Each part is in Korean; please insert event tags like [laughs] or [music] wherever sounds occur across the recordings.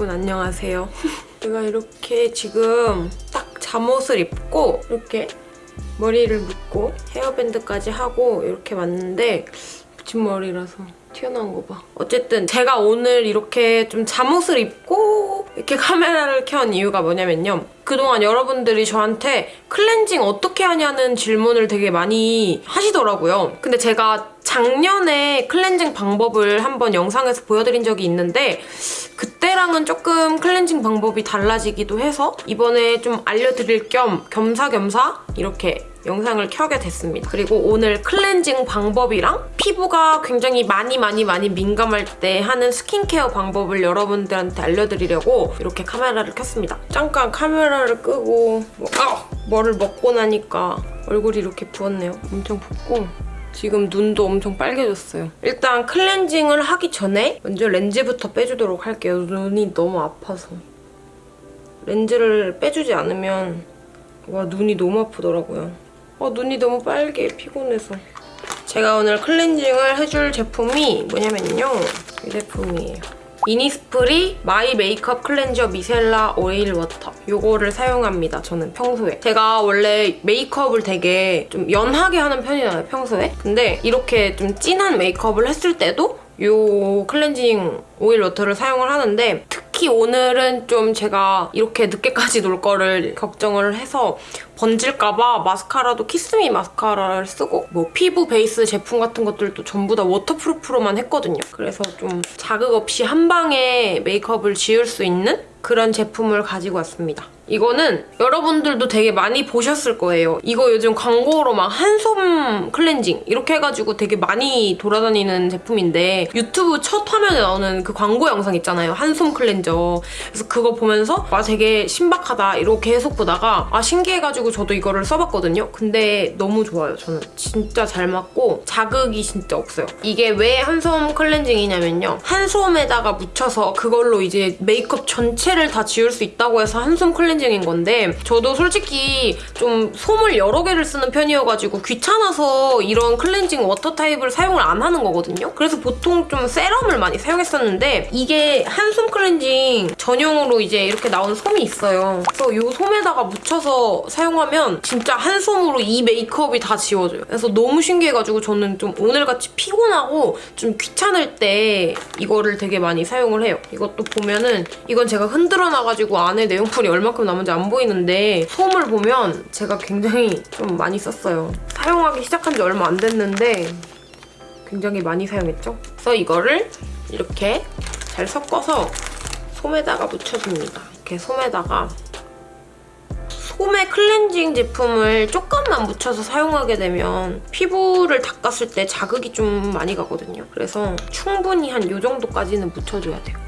여러분 안녕하세요. [laughs] 제가 이렇게 지금 딱 잠옷을 입고 이렇게 머리를 묶고 헤어밴드까지 하고 이렇게 왔는데 붙임머리라서 튀어나온 거 봐. 어쨌든 제가 오늘 이렇게 좀 잠옷을 입고 이렇게 [laughs] 카메라를 켠 이유가 뭐냐면요. 그동안 여러분들이 저한테 클렌징 어떻게 하냐는 질문을 되게 많이 하시더라고요. 근데 제가 작년에 클렌징 방법을 한번 영상에서 보여드린 적이 있는데 그때랑은 조금 클렌징 방법이 달라지기도 해서 이번에 좀 알려드릴 겸 겸사겸사 이렇게 영상을 켜게 됐습니다. 그리고 오늘 클렌징 방법이랑 피부가 굉장히 많이 많이 많이 민감할 때 하는 스킨케어 방법을 여러분들한테 알려드리려고 이렇게 카메라를 켰습니다. 잠깐 카메라를 끄고 뭐, 아! 뭐를 먹고 나니까 얼굴이 이렇게 부었네요. 엄청 붓고 지금 눈도 엄청 빨개졌어요. 일단 클렌징을 하기 전에 먼저 렌즈부터 빼주도록 할게요. 눈이 너무 아파서. 렌즈를 빼주지 않으면 와 눈이 너무 아프더라고요. 아 눈이 너무 빨개 피곤해서. 제가 오늘 클렌징을 해줄 제품이 뭐냐면요. 이 제품이에요. 이니스프리 My Makeup Cleanser Micellar Oil Water. 이거를 사용합니다 저는 평소에. 제가 원래 메이크업을 되게 좀 연하게 하는 편이잖아요 평소에. 근데 이렇게 좀 진한 메이크업을 했을 때도 이 클렌징 오일 water를 사용을 하는데 특히 오늘은 좀 제가 이렇게 늦게까지 놀 거를 걱정을 해서 번질까봐 마스카라도 키스미 마스카라를 쓰고 뭐 피부 베이스 제품 같은 것들도 전부 다 waterproof로만 했거든요. 그래서 좀 자극 없이 한 방에 메이크업을 지울 수 있는 그런 제품을 가지고 왔습니다. 이거는 여러분들도 되게 많이 보셨을 거예요. 이거 요즘 광고로 막 한솜 클렌징 이렇게 해가지고 되게 많이 돌아다니는 제품인데 유튜브 첫 화면에 나오는 그 광고 영상 있잖아요. 한솜 클렌저. 그래서 그거 보면서 와 되게 신박하다 이렇게 계속 보다가 아 신기해가지고 저도 이거를 써봤거든요. 근데 너무 좋아요. 저는 진짜 잘 맞고 자극이 진짜 없어요. 이게 왜 한솜 클렌징이냐면요. 한솜에다가 묻혀서 그걸로 이제 메이크업 전체를 다 지울 수 있다고 해서 클렌징 클렌징인 건데 저도 솔직히 좀 솜을 여러 개를 쓰는 편이어가지고 귀찮아서 이런 클렌징 water 타입을 사용을 안 하는 거거든요. 그래서 보통 좀 세럼을 많이 사용했었는데 이게 한솜 클렌징 전용으로 이제 이렇게 나온 솜이 있어요. 그래서 이 솜에다가 묻혀서 사용하면 진짜 한 솜으로 이 메이크업이 다 지워져요. 그래서 너무 신기해가지고 저는 좀 오늘같이 피곤하고 좀 귀찮을 때 이거를 되게 많이 사용을 해요. 이것도 보면은 이건 제가 흔들어 놔가지고 안에 내용물이 얼마큼 남은지 안 보이는데 솜을 보면 제가 굉장히 좀 많이 썼어요. 사용하기 시작한 지 얼마 안 됐는데 굉장히 많이 사용했죠? 그래서 이거를 이렇게 잘 섞어서 솜에다가 묻혀줍니다. 이렇게 솜에다가 솜의 클렌징 제품을 조금만 묻혀서 사용하게 되면 피부를 닦았을 때 자극이 좀 많이 가거든요. 그래서 충분히 한 이 정도까지는 묻혀줘야 돼요.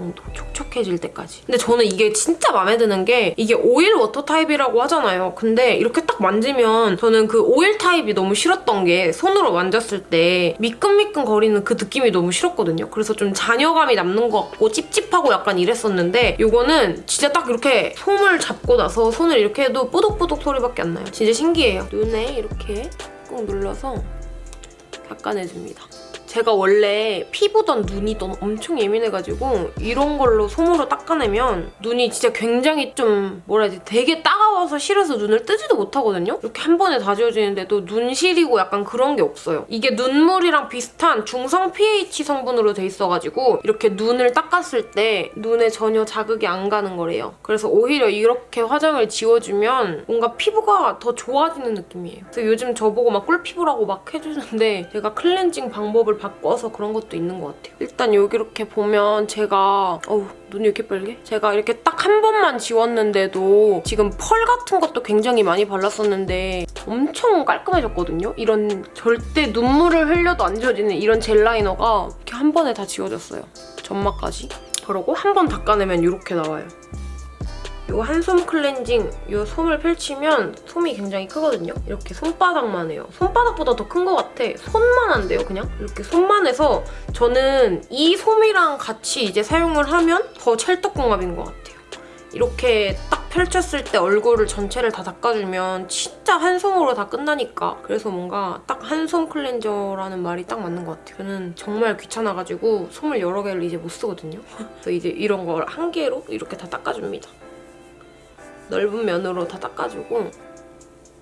정도 촉촉해질 때까지. 근데 저는 이게 진짜 마음에 드는 게 이게 오일 water 타입이라고 하잖아요. 근데 이렇게 딱 만지면 저는 그 오일 타입이 너무 싫었던 게 손으로 만졌을 때 미끈미끈 거리는 그 느낌이 너무 싫었거든요. 그래서 좀 잔여감이 남는 것 같고 찝찝하고 약간 이랬었는데 이거는 진짜 딱 이렇게 솜을 잡고 나서 손을 이렇게 해도 뽀독뽀독 소리밖에 안 나요. 진짜 신기해요. 눈에 이렇게 꾹 눌러서 닦아내줍니다. 제가 원래 피부던 눈이던 엄청 예민해가지고 이런 걸로 솜으로 닦아내면 눈이 진짜 굉장히 좀 뭐라 해야 지 되게 따가워서 싫어서 눈을 뜨지도 못하거든요? 이렇게 한 번에 다 지워지는데도 눈 시리고 약간 그런 게 없어요. 이게 눈물이랑 비슷한 중성 pH 성분으로 돼 있어가지고 이렇게 눈을 닦았을 때 눈에 전혀 자극이 안 가는 거래요. 그래서 오히려 이렇게 화장을 지워주면 뭔가 피부가 더 좋아지는 느낌이에요. 그래서 요즘 저보고 막 꿀피부라고 막 해주는데 제가 클렌징 방법을 바꿔서 그런 것도 있는 것 같아요. 일단 여기 이렇게 보면 제가 어우 눈이 이렇게 빨개? 제가 이렇게 딱 한 번만 지웠는데도 지금 펄 같은 것도 굉장히 많이 발랐었는데 엄청 깔끔해졌거든요? 이런 절대 눈물을 흘려도 안 지워지는 이런 젤 라이너가 이렇게 한 번에 다 지워졌어요. 점막까지. 그러고 한 번 닦아내면 이렇게 나와요. 이 한솜 클렌징 이 솜을 펼치면 솜이 굉장히 크거든요. 이렇게 손바닥만 해요. 손바닥보다 더 큰 것 같아. 손만 한데요, 그냥? 이렇게 손만 해서 저는 이 솜이랑 같이 이제 사용을 하면 더 찰떡궁합인 것 같아요. 이렇게 딱 펼쳤을 때 얼굴을 전체를 다 닦아주면 진짜 한 솜으로 다 끝나니까 그래서 뭔가 딱 한 솜 cleanser라는 말이 딱 맞는 것 같아요. 저는 정말 귀찮아가지고 솜을 여러 개를 이제 못 쓰거든요. [laughs] 그래서 이제 이런 걸 한 개로 이렇게 다 닦아줍니다. 넓은 면으로 다 닦아주고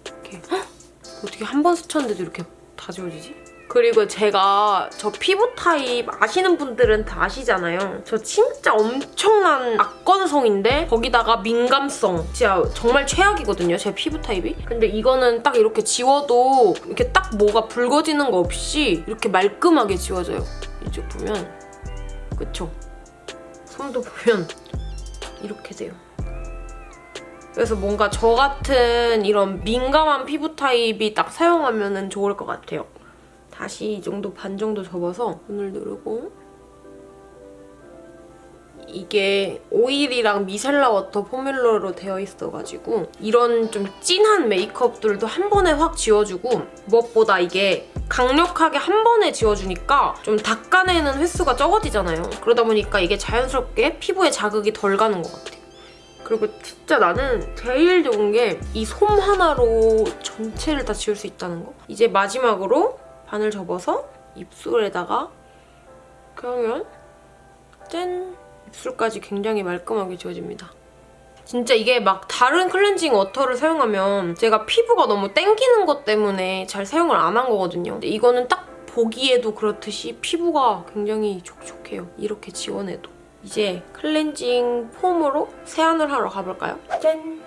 이렇게 헉! [gasps] 어떻게 한 번 스쳤는데도 이렇게 다 지워지지? 그리고 제가 저 피부 타입 아시는 분들은 다 아시잖아요. 저 진짜 엄청난 악건성인데 거기다가 민감성 진짜 정말 최악이거든요. 제 피부 타입이. 근데 이거는 딱 이렇게 지워도 이렇게 딱 뭐가 붉어지는 거 없이 이렇게 말끔하게 지워져요. 이쪽 보면 그쵸? 손도 보면 이렇게 돼요. 그래서 뭔가 저 같은 이런 민감한 피부 타입이 딱 사용하면 좋을 것 같아요. 다시 이 정도 반 정도 접어서 눈을 누르고 이게 오일이랑 micellar water formula로 되어 있어가지고 이런 좀 진한 메이크업들도 한 번에 확 지워주고 무엇보다 이게 강력하게 한 번에 지워주니까 좀 닦아내는 횟수가 적어지잖아요. 그러다 보니까 이게 자연스럽게 피부에 자극이 덜 가는 것 같아요. 그리고 진짜 나는 제일 좋은 게 이 솜 하나로 전체를 다 지울 수 있다는 거. 이제 마지막으로 반을 접어서 입술에다가 그러면 짠! 입술까지 굉장히 말끔하게 지워집니다. 진짜 이게 막 다른 클렌징 워터를 사용하면 제가 피부가 너무 땡기는 것 때문에 잘 사용을 안 한 거거든요. 근데 이거는 딱 보기에도 그렇듯이 피부가 굉장히 촉촉해요. 이렇게 지워내도. 이제 클렌징 폼으로 세안을 하러 가볼까요? 짠!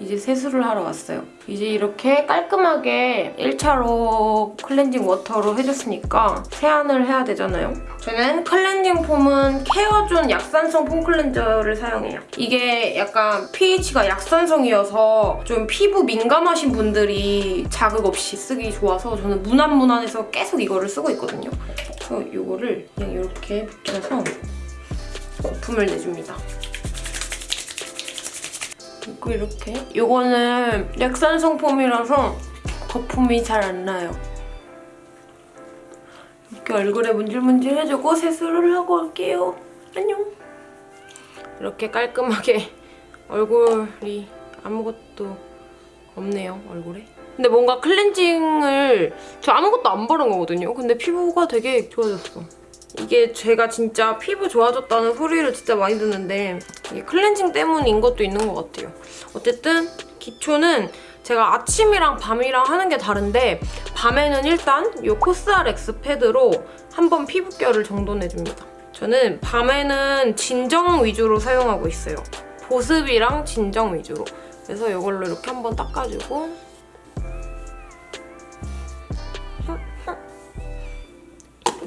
이제 세수를 하러 왔어요. 이제 이렇게 깔끔하게 1차로 클렌징 water로 해줬으니까 세안을 해야 되잖아요. 저는 클렌징 폼은 케어존 약산성 폼 cleanser를 사용해요. 이게 약간 pH가 약산성이어서 좀 피부 민감하신 분들이 자극 없이 쓰기 좋아서 저는 무난무난해서 계속 이거를 쓰고 있거든요. 그래서 이거를 그냥 이렇게 붙여서 거품을 내줍니다. 그리고 이렇게 이거는 약산성 폼이라서 거품이 잘 안 나요. 이렇게 얼굴에 문질문질 해주고 세수를 하고 갈게요. 안녕. 이렇게 깔끔하게 [laughs] 얼굴이 아무것도 없네요, 얼굴에. 근데 뭔가 클렌징을 저 아무것도 안 바른 거거든요. 근데 피부가 되게 좋아졌어. 이게 제가 진짜 피부 좋아졌다는 소리를 진짜 많이 듣는데 이게 클렌징 때문인 것도 있는 것 같아요. 어쨌든 기초는 제가 아침이랑 밤이랑 하는 게 다른데 밤에는 일단 이 코스알엑스 패드로 한번 피부결을 정돈해줍니다. 저는 밤에는 진정 위주로 사용하고 있어요. 보습이랑 진정 위주로. 그래서 이걸로 이렇게 한번 닦아주고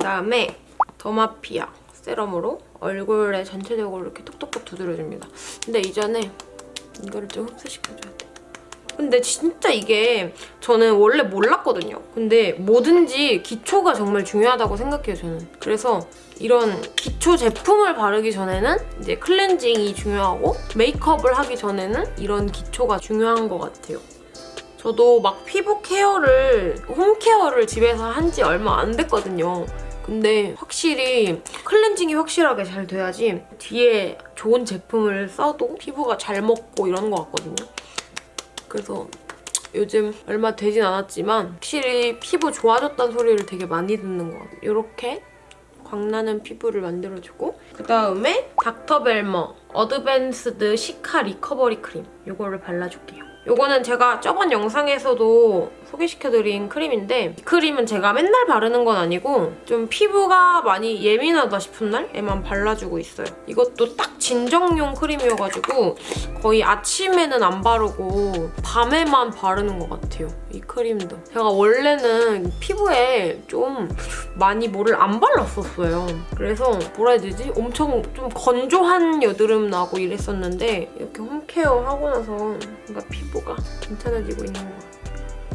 그다음에 더마피아 세럼으로 얼굴에 전체적으로 이렇게 톡톡톡 두드려줍니다. 근데 이전에 이거를 좀 흡수시켜줘야 돼. 근데 진짜 이게 저는 원래 몰랐거든요. 근데 뭐든지 기초가 정말 중요하다고 생각해요, 저는. 그래서 이런 기초 제품을 바르기 전에는 이제 클렌징이 중요하고 메이크업을 하기 전에는 이런 기초가 중요한 것 같아요. 저도 막 피부 케어를, 홈 케어를 집에서 한 지 얼마 안 됐거든요. 근데 확실히 클렌징이 확실하게 잘 돼야지 뒤에 좋은 제품을 써도 피부가 잘 먹고 이런 것 같거든요. 그래서 요즘 얼마 되진 않았지만 확실히 피부 좋아졌다는 소리를 되게 많이 듣는 것 같아요. 이렇게 광나는 피부를 만들어주고 그다음에 닥터벨머 Advanced Cica Recovery 크림 이거를 발라줄게요. 이거는 제가 저번 영상에서도 소개시켜드린 크림인데 이 크림은 제가 맨날 바르는 건 아니고 좀 피부가 많이 예민하다 싶은 날에만 발라주고 있어요. 이것도 딱 진정용 크림이어가지고 거의 아침에는 안 바르고 밤에만 바르는 것 같아요. 이 크림도. 제가 원래는 피부에 좀 많이 뭐를 안 발랐었어요. 그래서 뭐라 해야 되지? 엄청 좀 건조한 여드름 나고 이랬었는데 이렇게 home care 하고 나서 뭔가 피부가 괜찮아지고 있는 것 같아요.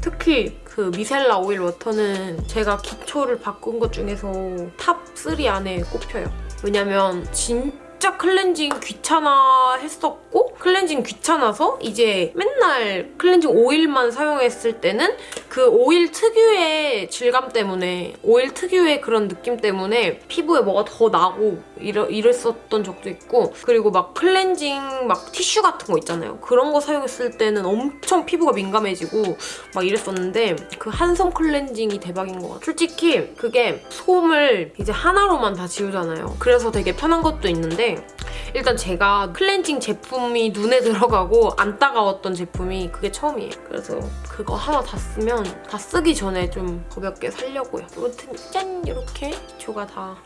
특히 그 micellar oil water는 제가 기초를 바꾼 것 중에서 top 3 안에 꼽혀요. 왜냐면 진짜 클렌징 귀찮아 했었고 클렌징 귀찮아서 이제 맨날 클렌징 오일만 사용했을 때는 그 오일 특유의 질감 때문에 오일 특유의 그런 느낌 때문에 피부에 뭐가 더 나고 이러, 이랬었던 적도 있고 그리고 막 클렌징 막 티슈 같은 거 있잖아요. 그런 거 사용했을 때는 엄청 피부가 민감해지고 막 이랬었는데 그 한성 클렌징이 대박인 것 같아요. 솔직히 그게 솜을 이제 하나로만 다 지우잖아요. 그래서 되게 편한 것도 있는데 일단 제가 클렌징 제품이 눈에 들어가고 안 따가웠던 제품이 그게 처음이에요. 그래서 그거 하나 다 쓰면 다 쓰기 전에 좀 가볍게 살려고요. 아무튼 짠! 이렇게 기초가 다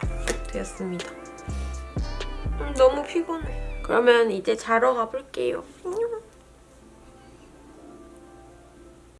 되었습니다. 음, 너무 피곤해. 그러면 이제 자러 가볼게요.